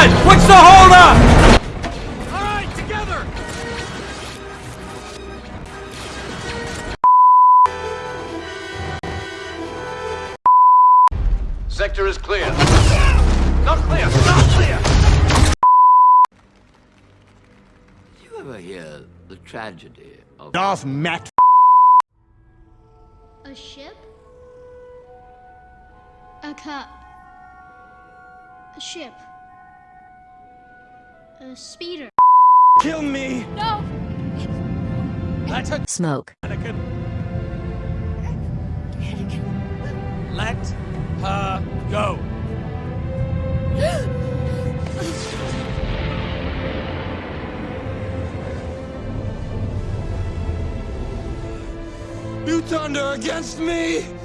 on! What's the holdup? All right, together! Sector is clear. Not clear! Not clear! Did you ever hear the tragedy of... Darth Matt. A ship? A cup. A ship. A speeder. Kill me! No! Let her, Smoke. Anakin. Let her go. You turned her against me!